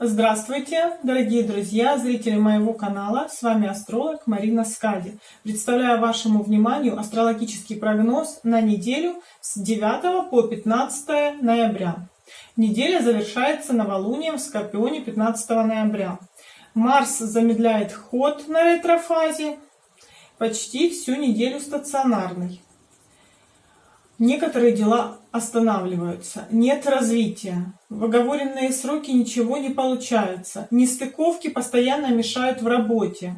Здравствуйте, дорогие друзья, зрители моего канала. С вами астролог Марина Скади. Представляю вашему вниманию астрологический прогноз на неделю с 9 по 15 ноября. Неделя завершается новолунием в Скорпионе 15 ноября. Марс замедляет ход на ретрофазе, почти всю неделю стационарный. Некоторые дела останавливаются, нет развития, в оговоренные сроки ничего не получается, нестыковки постоянно мешают в работе,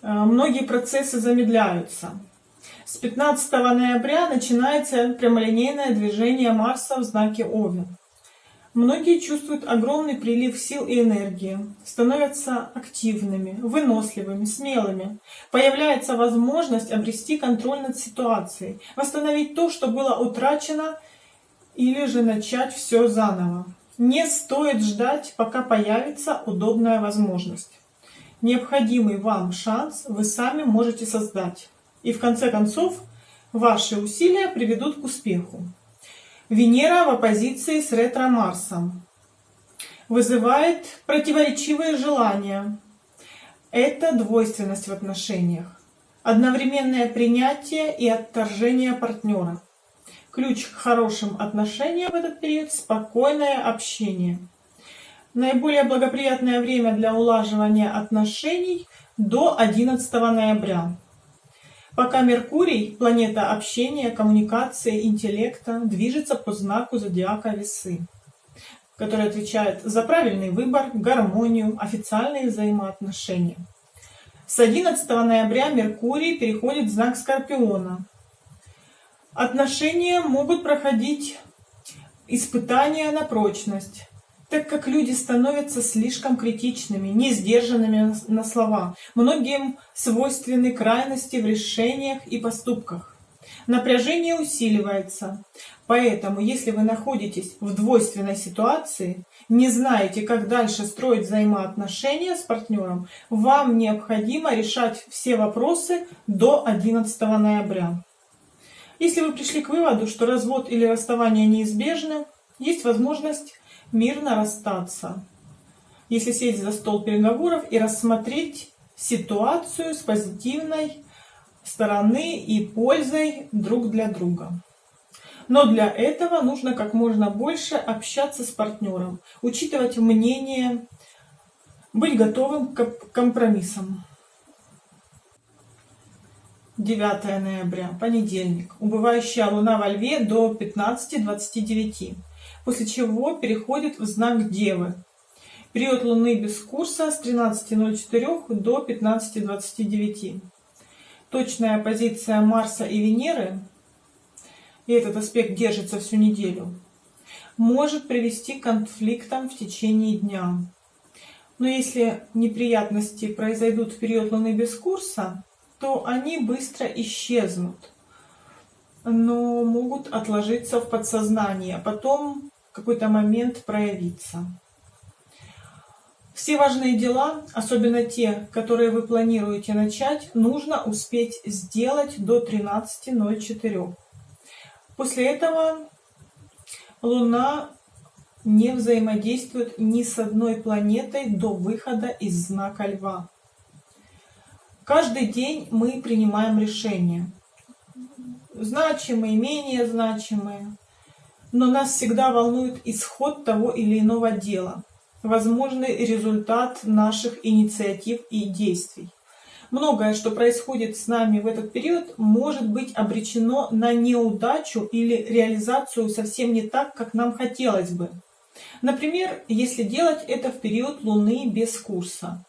э, многие процессы замедляются. С 15 ноября начинается прямолинейное движение Марса в знаке Овен. Многие чувствуют огромный прилив сил и энергии, становятся активными, выносливыми, смелыми. Появляется возможность обрести контроль над ситуацией, восстановить то, что было утрачено, или же начать все заново. Не стоит ждать, пока появится удобная возможность. Необходимый вам шанс вы сами можете создать. И в конце концов, ваши усилия приведут к успеху. Венера в оппозиции с ретро-Марсом вызывает противоречивые желания. Это двойственность в отношениях, одновременное принятие и отторжение партнера. Ключ к хорошим отношениям в этот период – спокойное общение. Наиболее благоприятное время для улаживания отношений до 11 ноября. Пока Меркурий, планета общения, коммуникации, интеллекта, движется по знаку зодиака Весы, который отвечает за правильный выбор, гармонию, официальные взаимоотношения. С 11 ноября Меркурий переходит в знак Скорпиона. Отношения могут проходить испытания на прочность, так как люди становятся слишком критичными, не сдержанными на слова. Многим свойственны крайности в решениях и поступках. Напряжение усиливается. Поэтому, если вы находитесь в двойственной ситуации, не знаете, как дальше строить взаимоотношения с партнером, вам необходимо решать все вопросы до 11 ноября. Если вы пришли к выводу, что развод или расставание неизбежны, есть возможность мирно расстаться. Если сесть за стол переговоров и рассмотреть ситуацию с позитивной стороны и пользой друг для друга. Но для этого нужно как можно больше общаться с партнером, учитывать мнение, быть готовым к компромиссам. 9 ноября, понедельник. Убывающая луна во льве до 15.29 после чего переходит в знак Девы. Период Луны без курса с 13.04 до 15.29. Точная позиция Марса и Венеры, и этот аспект держится всю неделю, может привести к конфликтам в течение дня. Но если неприятности произойдут в период Луны без курса, то они быстро исчезнут, но могут отложиться в подсознание, а потом какой-то момент проявиться. Все важные дела, особенно те, которые вы планируете начать, нужно успеть сделать до 13.04. После этого Луна не взаимодействует ни с одной планетой до выхода из знака Льва. Каждый день мы принимаем решения. Значимые, менее значимые но нас всегда волнует исход того или иного дела, возможный результат наших инициатив и действий. Многое, что происходит с нами в этот период, может быть обречено на неудачу или реализацию совсем не так, как нам хотелось бы. Например, если делать это в период Луны без курса,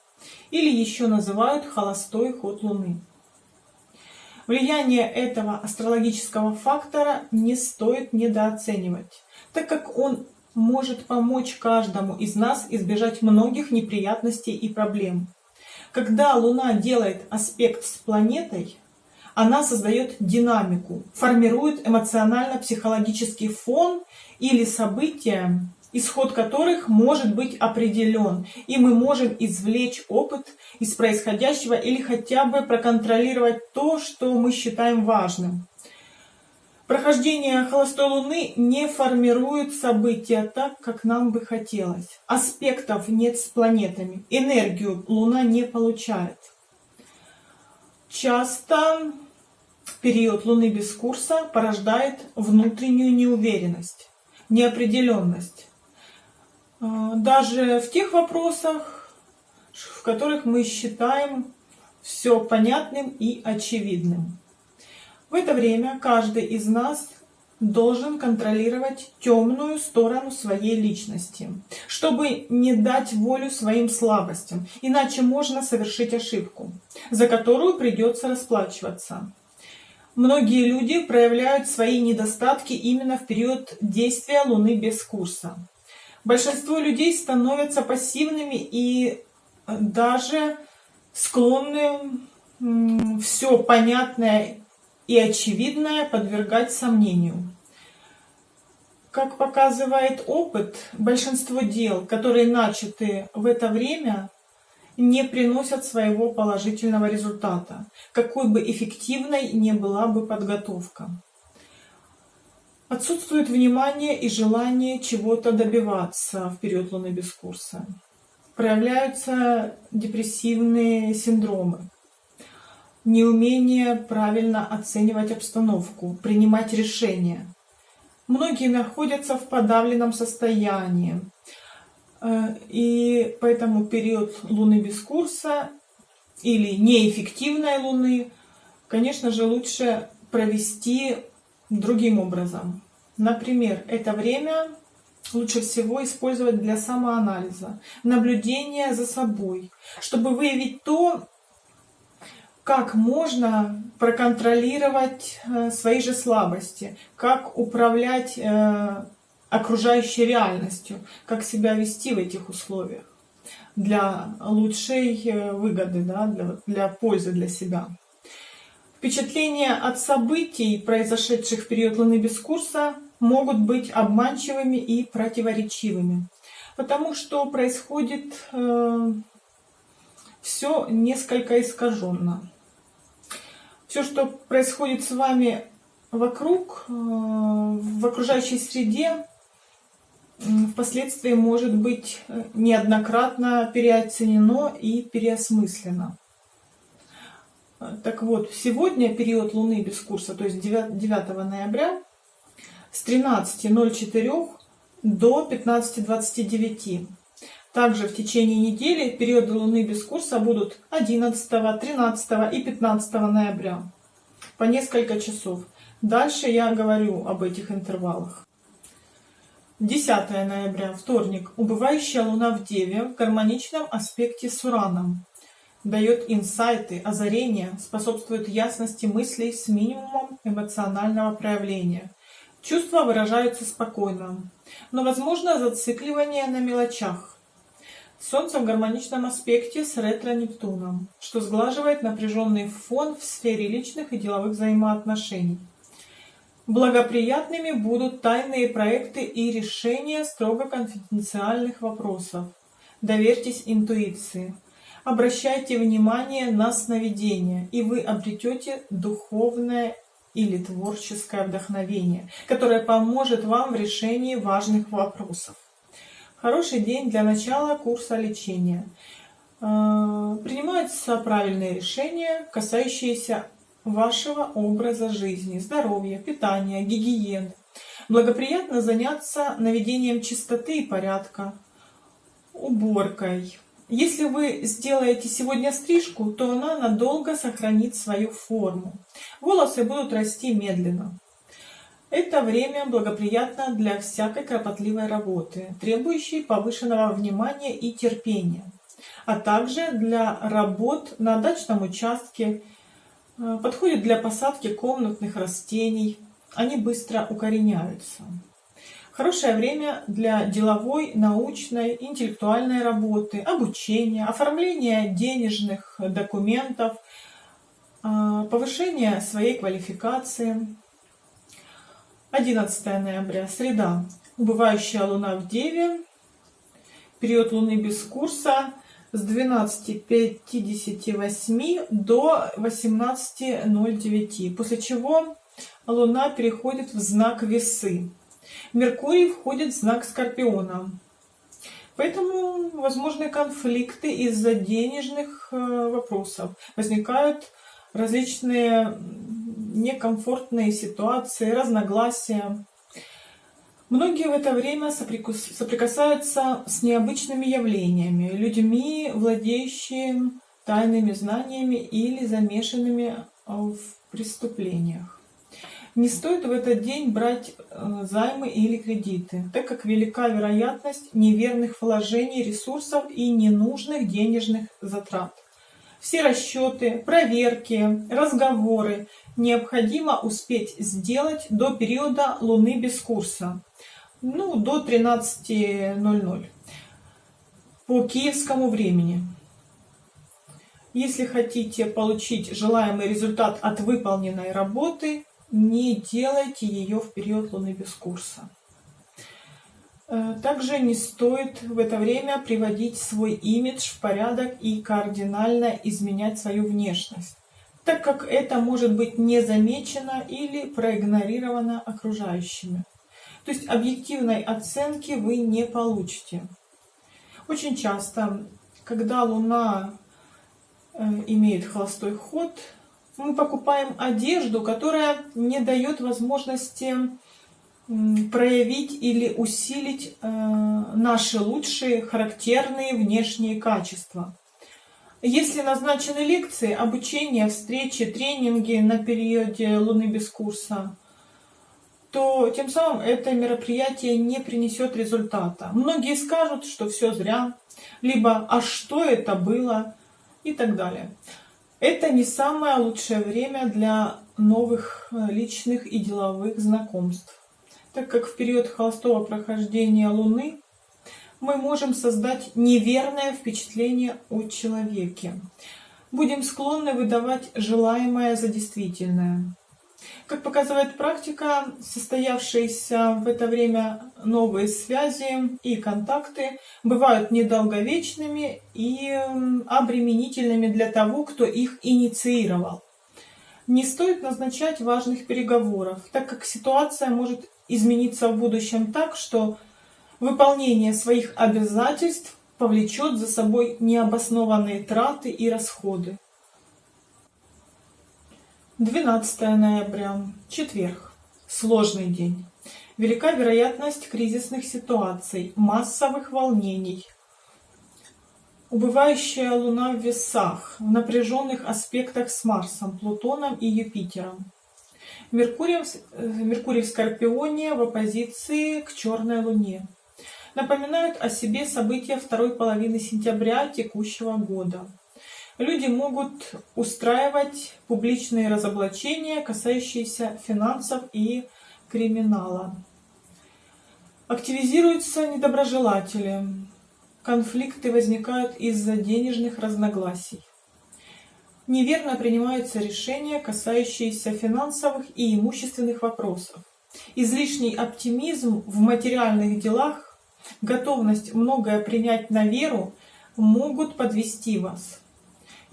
или еще называют холостой ход Луны. Влияние этого астрологического фактора не стоит недооценивать, так как он может помочь каждому из нас избежать многих неприятностей и проблем. Когда Луна делает аспект с планетой, она создает динамику, формирует эмоционально-психологический фон или события, исход которых может быть определен, и мы можем извлечь опыт из происходящего или хотя бы проконтролировать то, что мы считаем важным. Прохождение холостой Луны не формирует события так, как нам бы хотелось. Аспектов нет с планетами. Энергию Луна не получает. Часто период Луны без курса порождает внутреннюю неуверенность, неопределенность. А, даже в тех вопросах, в которых мы считаем все понятным и очевидным. В это время каждый из нас должен контролировать темную сторону своей личности, чтобы не дать волю своим слабостям, иначе можно совершить ошибку, за которую придется расплачиваться. Многие люди проявляют свои недостатки именно в период действия Луны без курса. Большинство людей становятся пассивными и даже склонны все понятное и очевидное подвергать сомнению. Как показывает опыт, большинство дел, которые начаты в это время, не приносят своего положительного результата, какой бы эффективной ни была бы подготовка. Отсутствует внимание и желание чего-то добиваться в период Луны без курса. Проявляются депрессивные синдромы, неумение правильно оценивать обстановку, принимать решения. Многие находятся в подавленном состоянии, э, и поэтому период Луны без курса или неэффективной Луны, конечно же, лучше провести другим образом. Например, это время лучше всего использовать для самоанализа, наблюдения за собой, чтобы выявить то, как можно проконтролировать э, свои же слабости, как управлять э, окружающей реальностью, как себя вести в этих условиях для лучшей э, выгоды, да, для, для пользы для себя. Впечатления от событий, произошедших в период Луны без курса, могут быть обманчивыми и противоречивыми, потому что происходит э, все несколько искаженно все, что происходит с вами вокруг, э, в окружающей среде, впоследствии может быть э, неоднократно переоценено и переосмыслено. Так вот, сегодня период Луны без курса, то есть 9, 9 ноября, с 13.04 до 15.29. Также в течение недели периоды Луны без курса будут 11, 13 и 15 ноября по несколько часов. Дальше я говорю об этих интервалах. 10 ноября, вторник. Убывающая Луна в Деве в гармоничном аспекте с Ураном. Дает инсайты, озарения, способствует ясности мыслей с минимумом эмоционального проявления. Чувства выражаются спокойно, но возможно зацикливание на мелочах. Солнце в гармоничном аспекте с ретро-Нептуном, что сглаживает напряженный фон в сфере личных и деловых взаимоотношений. Благоприятными будут тайные проекты и решения строго конфиденциальных вопросов. Доверьтесь интуиции. Обращайте внимание на сновидения, и вы обретете духовное или творческое вдохновение, которое поможет вам в решении важных вопросов. Хороший день для начала курса лечения. А, принимаются правильные решения, касающиеся вашего образа жизни, здоровья, питания, гигиены. Благоприятно заняться наведением чистоты и порядка, уборкой. Если вы сделаете сегодня стрижку, то она надолго сохранит свою форму. Волосы будут расти медленно. Это время благоприятно для всякой кропотливой работы, требующей повышенного внимания и терпения, а также для работ на дачном участке, э, подходит для посадки комнатных растений, они быстро укореняются. Хорошее время для деловой, научной, интеллектуальной работы, обучения, оформления денежных документов, э, повышения своей квалификации, 11 ноября, среда. Убывающая луна в Деве. Период луны без курса с 12.58 до 18.09. После чего Луна переходит в знак Весы. Меркурий входит в знак Скорпиона. Поэтому возможны конфликты из-за денежных э, вопросов. Возникают различные некомфортные ситуации, разногласия. Многие в это время соприкасаются с необычными явлениями, людьми, владеющими тайными знаниями или замешанными в преступлениях. Не стоит в этот день брать э, займы или кредиты, так как велика вероятность неверных вложений ресурсов и ненужных денежных затрат. Все расчеты, проверки, разговоры необходимо успеть сделать до периода Луны без курса, ну, до 13.00 по киевскому времени. Если хотите получить желаемый результат от выполненной работы, не делайте ее в период Луны без курса. Э, также не стоит в это время приводить свой имидж в порядок и кардинально изменять свою внешность, так как это может быть не замечено или проигнорировано окружающими. То есть объективной оценки вы не получите. Очень часто, когда Луна Э, имеет холостой ход, мы покупаем одежду, которая не дает возможности проявить или усилить э, наши лучшие характерные внешние качества. Если назначены лекции, обучение, встречи, тренинги на периоде Луны без курса, то тем самым это мероприятие не принесет результата. Многие скажут, что все зря, либо «а что это было?», и так далее. Это не самое лучшее время для новых э, личных и деловых знакомств, так как в период холостого прохождения Луны мы можем создать неверное впечатление о человеке. Будем склонны выдавать желаемое за действительное. Как показывает практика, состоявшиеся в это время новые связи и контакты бывают недолговечными и обременительными для того, кто их инициировал. Не стоит назначать важных переговоров, так как ситуация может измениться в будущем так, что выполнение своих обязательств повлечет за собой необоснованные траты и расходы. 12 ноября, четверг. Сложный день. Велика вероятность кризисных ситуаций, массовых волнений. Убывающая Луна в весах, в напряженных аспектах с Марсом, Плутоном и Юпитером. Меркурий, э, Меркурий в Скорпионе в оппозиции к Черной Луне. Напоминают о себе события второй половины сентября текущего года. Люди могут устраивать публичные разоблачения, касающиеся финансов и криминала. Активизируются недоброжелатели. Конфликты возникают из-за денежных разногласий. Неверно принимаются решения, касающиеся финансовых и имущественных вопросов. Излишний оптимизм в материальных делах, готовность многое принять на веру могут подвести вас.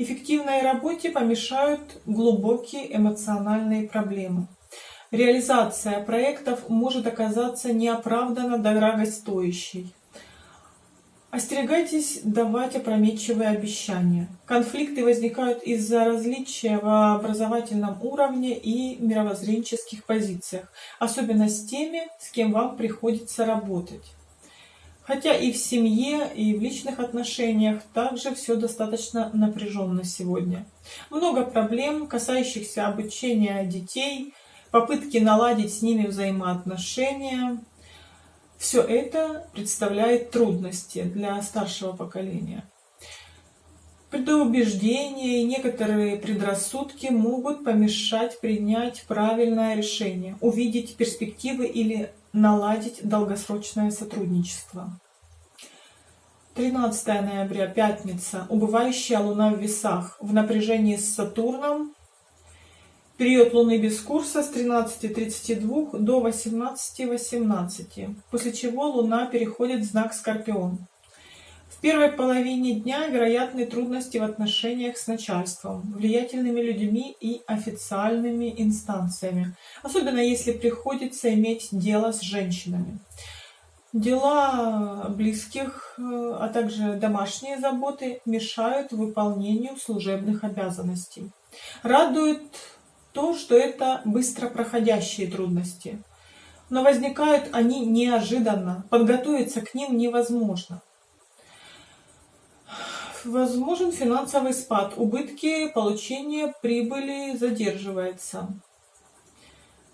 Эффективной работе помешают глубокие эмоциональные проблемы. Реализация проектов может оказаться неоправданно дорогостоящей. Остерегайтесь давать опрометчивые обещания. Конфликты возникают из-за различия в образовательном уровне и мировоззренческих позициях, особенно с теми, с кем вам приходится работать. Хотя и в семье, и в личных отношениях также все достаточно напряженно сегодня. Много проблем, касающихся обучения детей, попытки наладить с ними взаимоотношения. Все это представляет трудности для старшего поколения. Предубеждения и некоторые предрассудки могут помешать принять правильное решение, увидеть перспективы или наладить долгосрочное сотрудничество. 13 ноября, пятница. Убывающая Луна в весах в напряжении с Сатурном. Период Луны без курса с 13.32 до 18.18, после чего Луна переходит в знак Скорпион. В первой половине дня вероятны трудности в отношениях с начальством, влиятельными людьми и официальными инстанциями, особенно если приходится иметь дело с женщинами. Дела близких, э, а также домашние заботы мешают выполнению служебных обязанностей. Радует то, что это быстро проходящие трудности. Но возникают они неожиданно, подготовиться к ним невозможно. Возможен финансовый спад, убытки получения прибыли задерживается.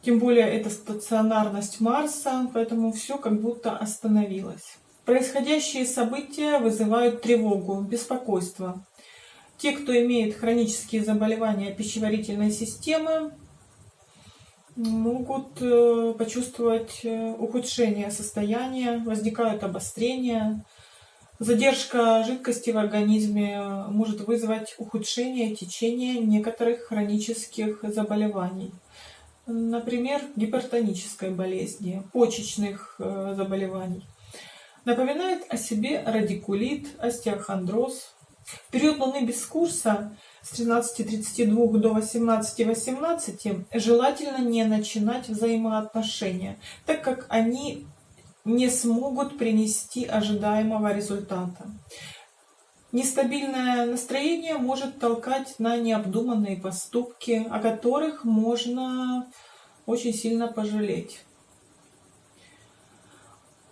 Тем более это стационарность Марса, поэтому все как будто остановилось. Происходящие события вызывают тревогу, беспокойство. Те, кто имеет хронические заболевания пищеварительной системы, могут э, почувствовать э, ухудшение состояния, возникают обострения. Задержка жидкости в организме может вызвать ухудшение течения некоторых хронических заболеваний. Например, гипертонической болезни, почечных э, заболеваний. Напоминает о себе радикулит, остеохондроз. В период Луны без курса с 13.32 до 18.18 желательно не начинать взаимоотношения, так как они не смогут принести ожидаемого результата. Нестабильное настроение может толкать на необдуманные поступки, о которых можно очень сильно пожалеть.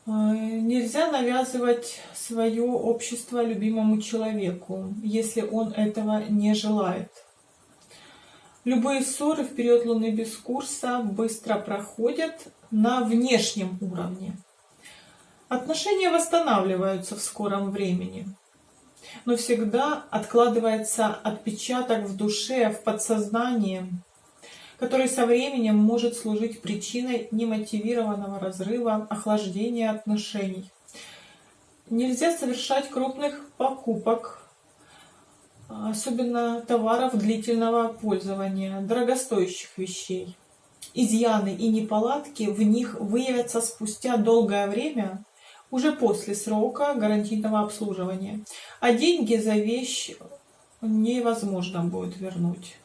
Э, нельзя навязывать свое общество любимому человеку, если он этого не желает. Любые ссоры в период Луны без курса быстро проходят на внешнем уровне. Отношения восстанавливаются в скором времени, но всегда откладывается отпечаток в душе, в подсознании, который со временем может служить причиной немотивированного разрыва, охлаждения отношений. Нельзя совершать крупных покупок, особенно товаров длительного пользования, дорогостоящих вещей. Изъяны и неполадки в них выявятся спустя долгое время, уже после срока гарантийного обслуживания, а деньги за вещь невозможно будет вернуть.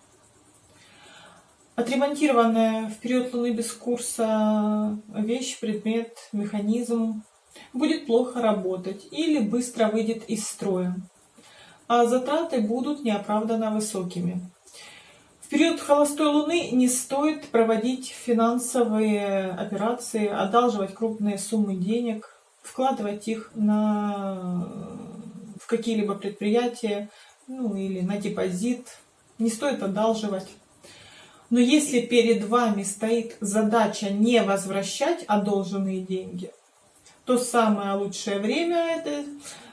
Отремонтированная в период Луны без курса вещь, предмет, механизм будет плохо работать или быстро выйдет из строя, а затраты будут неоправданно высокими. В период холостой Луны не стоит проводить финансовые операции, одалживать крупные суммы денег, вкладывать их на, в какие-либо предприятия ну, или на депозит. Не стоит одалживать. Но если перед вами стоит задача не возвращать одолженные деньги, то самое лучшее время это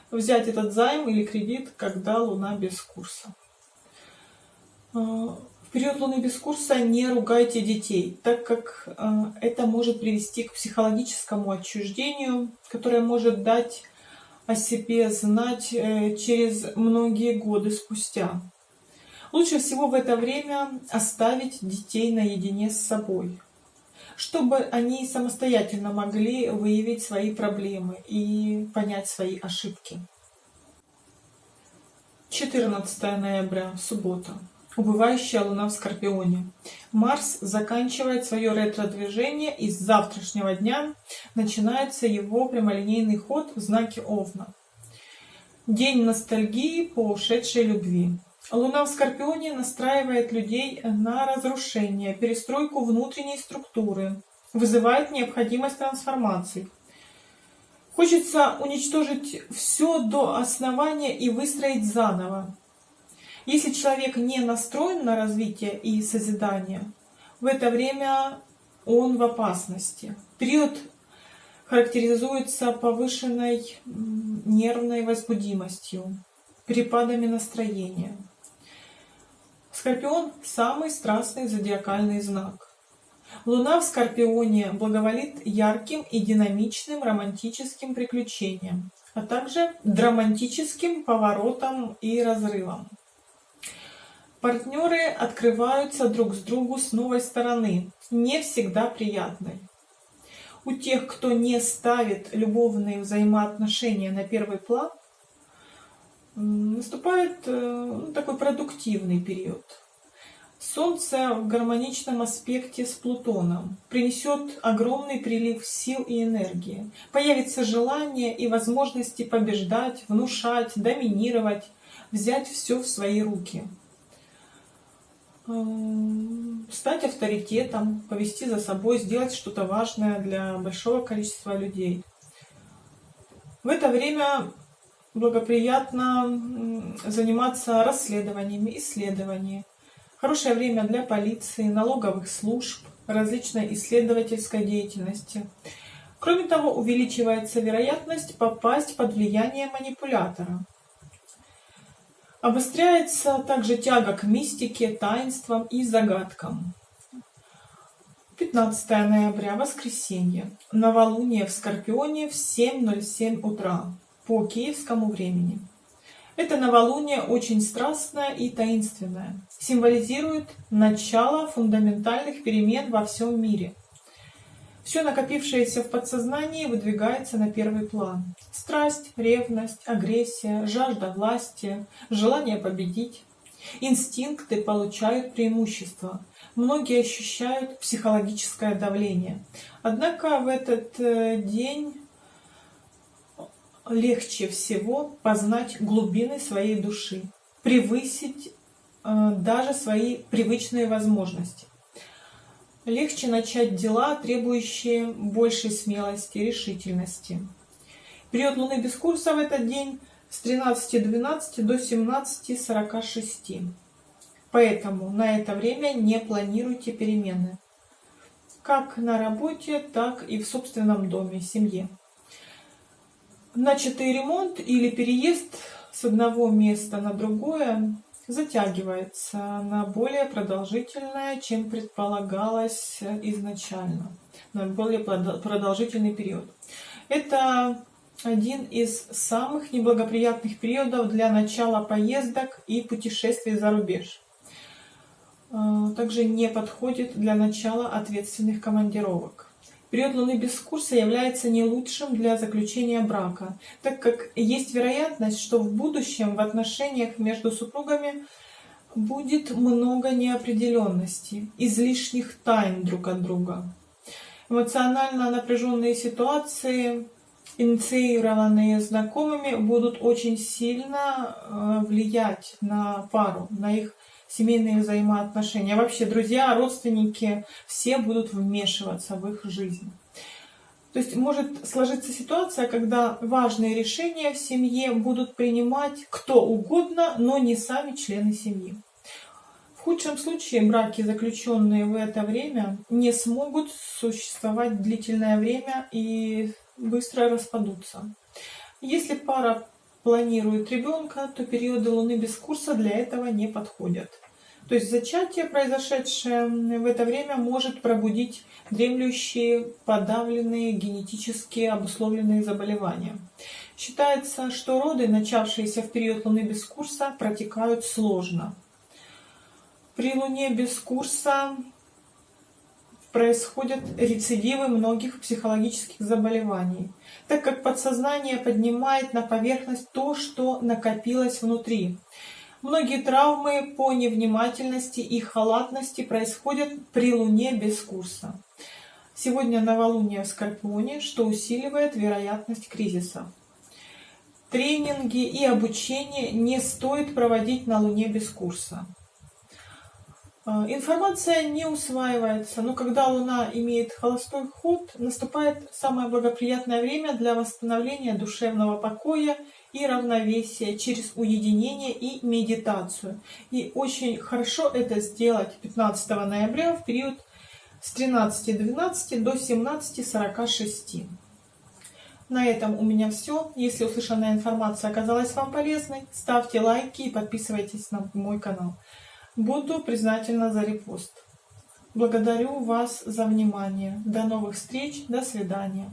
взять этот займ или кредит, когда Луна без курса. В период Луны без курса не ругайте детей, так как а, это может привести к психологическому отчуждению, которое может дать о себе знать э, через многие годы спустя. Лучше всего в это время оставить детей наедине с собой, чтобы они самостоятельно могли выявить свои проблемы и понять свои ошибки. 14 ноября, суббота. Убывающая Луна в Скорпионе. Марс заканчивает свое ретро-движение, и с завтрашнего дня начинается его прямолинейный ход в знаке Овна. День ностальгии по ушедшей любви. Луна в Скорпионе настраивает людей на разрушение, перестройку внутренней структуры, вызывает необходимость трансформаций. Хочется уничтожить все до основания и выстроить заново. Если человек не настроен на развитие и созидание, в это время он в опасности. Период характеризуется повышенной нервной возбудимостью, перепадами настроения. Скорпион – самый страстный зодиакальный знак. Луна в Скорпионе благоволит ярким и динамичным романтическим приключениям, а также драматическим поворотам и разрывам. Партнеры открываются друг с другу с новой стороны, не всегда приятной. У тех, кто не ставит любовные взаимоотношения на первый план, наступает ну, такой продуктивный период. Солнце в гармоничном аспекте с Плутоном принесет огромный прилив сил и энергии. Появится желание и возможности побеждать, внушать, доминировать, взять все в свои руки. Эм, стать авторитетом, повести за собой, сделать что-то важное для большого количества людей. В это время благоприятно заниматься расследованиями, исследованиями. Хорошее время для полиции, налоговых служб, различной исследовательской деятельности. Кроме того, увеличивается вероятность попасть под влияние манипулятора. Обостряется также тяга к мистике, таинствам и загадкам. 15 ноября, воскресенье. Новолуние в Скорпионе в 7.07 утра по киевскому времени. Это новолуние очень страстное и таинственное. Символизирует начало фундаментальных перемен во всем мире – все накопившееся в подсознании выдвигается на первый план. Страсть, ревность, агрессия, жажда власти, желание победить. Инстинкты получают преимущество. Многие ощущают психологическое давление. Однако в этот э, день легче всего познать глубины своей души, превысить э, даже свои привычные возможности легче начать дела, требующие большей смелости и решительности. Период Луны без курса в этот день с 13.12 до 17.46. Поэтому на это время не планируйте перемены. Как на работе, так и в собственном доме, семье. Начатый ремонт или переезд с одного места на другое затягивается на более продолжительное, чем предполагалось изначально, на более продолжительный период. Это один из самых неблагоприятных периодов для начала поездок и путешествий за рубеж. А, также не подходит для начала ответственных командировок. Период Луны без курса является не лучшим для заключения брака, так как есть вероятность, что в будущем в отношениях между супругами будет много неопределенности, излишних тайн друг от друга. Эмоционально напряженные ситуации, инициированные знакомыми, будут очень сильно э, влиять на пару, на их семейные взаимоотношения. Вообще друзья, родственники, все будут вмешиваться в их жизнь. То есть может сложиться ситуация, когда важные решения в семье будут принимать кто угодно, но не сами члены семьи. В худшем случае браки, заключенные в это время, не смогут существовать длительное время и быстро распадутся. Если пара планирует ребенка, то периоды Луны без курса для этого не подходят. То есть зачатие, произошедшее в это время, может пробудить дремлющие, подавленные, генетически обусловленные заболевания. Считается, что роды, начавшиеся в период Луны без курса, протекают сложно. При Луне без курса происходят рецидивы многих психологических заболеваний, так как подсознание поднимает на поверхность то, что накопилось внутри. Многие травмы по невнимательности и халатности происходят при Луне без курса. Сегодня новолуние в Скорпионе, что усиливает вероятность кризиса. Тренинги и обучение не стоит проводить на Луне без курса. А, информация не усваивается, но когда Луна имеет холостой ход, наступает самое благоприятное время для восстановления душевного покоя и равновесия через уединение и медитацию. И очень хорошо это сделать 15 ноября в период с 13.12 до 17.46. На этом у меня все. Если услышанная информация оказалась вам полезной, ставьте лайки и подписывайтесь на мой канал. Буду признательна за репост. Благодарю вас за внимание. До новых встреч. До свидания.